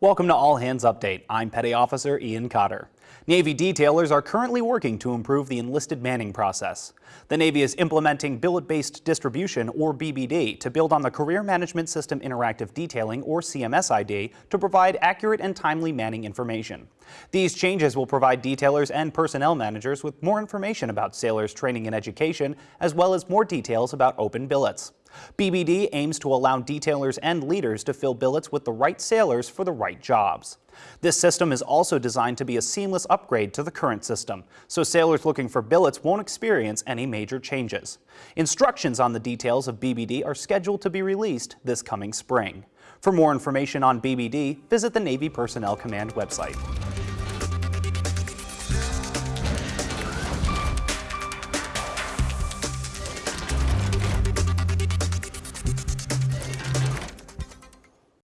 Welcome to All Hands Update. I'm Petty Officer Ian Cotter. Navy detailers are currently working to improve the enlisted manning process. The Navy is implementing billet-based distribution, or BBD, to build on the Career Management System Interactive Detailing, or CMSID, to provide accurate and timely manning information. These changes will provide detailers and personnel managers with more information about sailors' training and education, as well as more details about open billets. BBD aims to allow detailers and leaders to fill billets with the right sailors for the right jobs. This system is also designed to be a seamless upgrade to the current system, so sailors looking for billets won't experience any major changes. Instructions on the details of BBD are scheduled to be released this coming spring. For more information on BBD, visit the Navy Personnel Command website.